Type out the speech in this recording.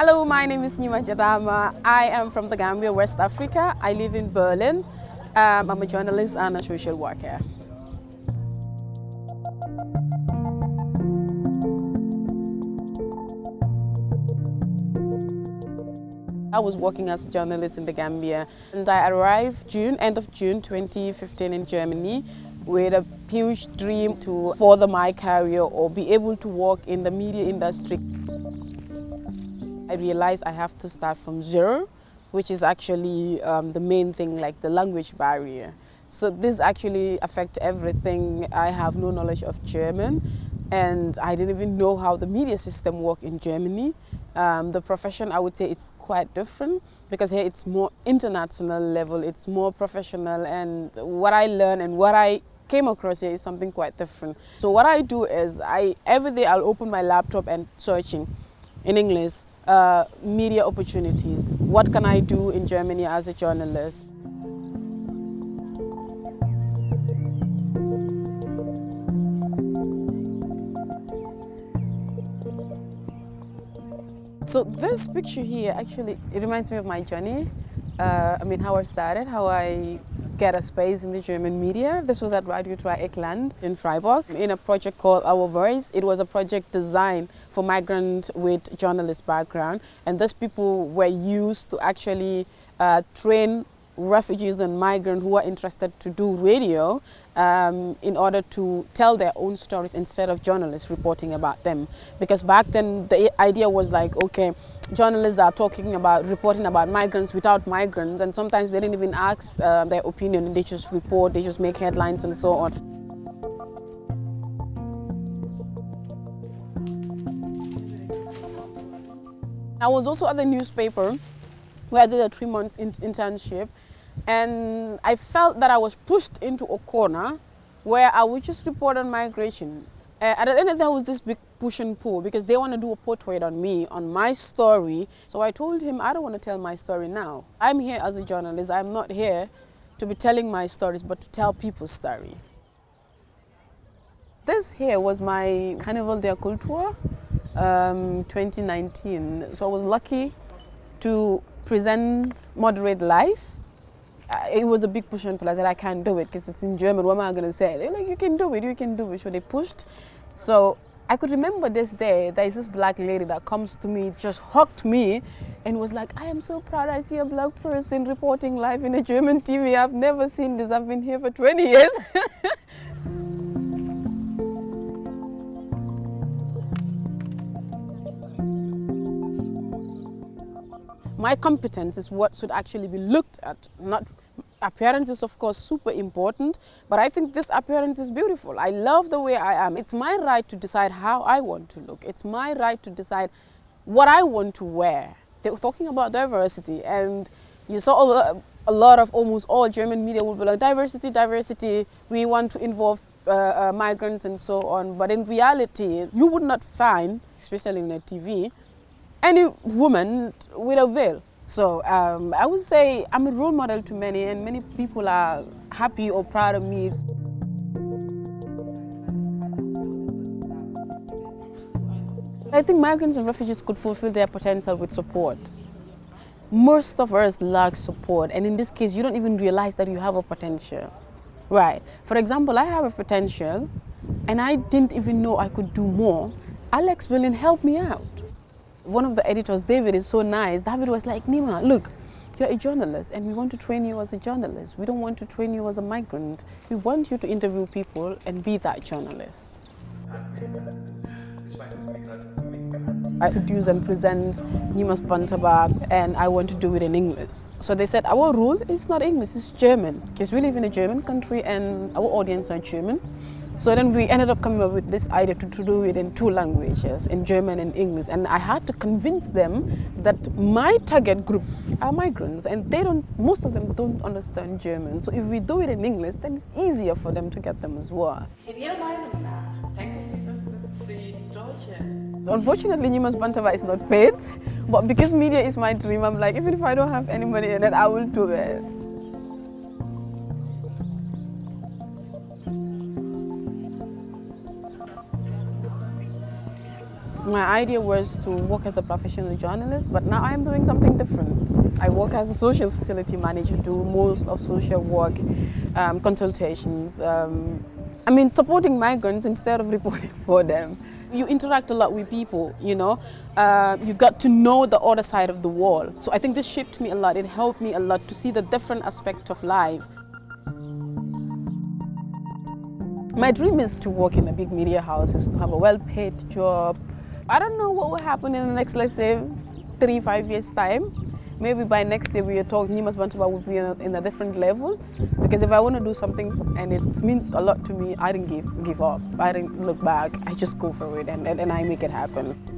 Hello, my name is Nima Jadama. I am from the Gambia, West Africa. I live in Berlin. Um, I'm a journalist and a social worker. I was working as a journalist in the Gambia and I arrived June, end of June 2015 in Germany with a huge dream to further my career or be able to work in the media industry. I realized I have to start from zero, which is actually um, the main thing, like the language barrier. So this actually affects everything. I have no knowledge of German and I didn't even know how the media system works in Germany. Um, the profession, I would say it's quite different because here it's more international level, it's more professional and what I learn and what I came across here is something quite different. So what I do is I every day I'll open my laptop and searching in English uh, media opportunities. What can I do in Germany as a journalist? So this picture here actually it reminds me of my journey. Uh, I mean how I started, how I get a space in the German media. This was at Radio Dreyeckland in Freiburg in a project called Our Voice. It was a project designed for migrants with journalist background and those people were used to actually uh, train refugees and migrants who are interested to do radio um, in order to tell their own stories instead of journalists reporting about them. Because back then the idea was like, okay, journalists are talking about, reporting about migrants without migrants and sometimes they didn't even ask uh, their opinion, they just report, they just make headlines and so on. I was also at the newspaper where I did a three months in internship and I felt that I was pushed into a corner where I would just report on migration. Uh, at the end of there was this big push and pull because they want to do a portrait on me, on my story. So I told him, I don't want to tell my story now. I'm here as a journalist. I'm not here to be telling my stories, but to tell people's story. This here was my Carnival de Cultura um, 2019. So I was lucky to present Moderate Life uh, it was a big push and pull. I said, I can't do it because it's in German. What am I going to say? They're like, you can do it, you can do it. So they pushed. So I could remember this day, there is this black lady that comes to me, just hugged me and was like, I am so proud I see a black person reporting live in a German TV. I've never seen this. I've been here for 20 years. my competence is what should actually be looked at, not appearance is of course super important, but I think this appearance is beautiful. I love the way I am. It's my right to decide how I want to look. It's my right to decide what I want to wear. They were talking about diversity and you saw a lot of almost all German media will be like diversity, diversity, we want to involve uh, uh, migrants and so on. But in reality, you would not find, especially in the TV, any woman with a veil. So um, I would say I'm a role model to many and many people are happy or proud of me. I think migrants and refugees could fulfill their potential with support. Most of us lack support and in this case you don't even realize that you have a potential. Right. For example, I have a potential and I didn't even know I could do more. Alex Willing helped me out one of the editors, David, is so nice. David was like, Nima, look, you're a journalist and we want to train you as a journalist. We don't want to train you as a migrant. We want you to interview people and be that journalist. I produce and present Nimas Bantaba and I want to do it in English. So they said our rule is not English, it's German because we live in a German country and our audience are German. So then we ended up coming up with this idea to, to do it in two languages, in German and English. And I had to convince them that my target group are migrants and they don't, most of them don't understand German. So if we do it in English, then it's easier for them to get them as well. Unfortunately, Nimas Bantaba is not paid, but because media is my dream, I'm like, even if I don't have any money it, I will do it. My idea was to work as a professional journalist, but now I'm doing something different. I work as a social facility manager, do most of social work, um, consultations, um, I mean, supporting migrants instead of reporting for them. You interact a lot with people, you know, uh, you got to know the other side of the wall. So I think this shaped me a lot. It helped me a lot to see the different aspects of life. My dream is to work in a big media house, is to have a well-paid job. I don't know what will happen in the next, let's say, three, five years' time maybe by next year we are talking Nimas Bantaba will be in a, different level because if I want to do something and it means a lot to me, I didn't give, give up. I didn't look back. I just go for it and, and, and I make it happen.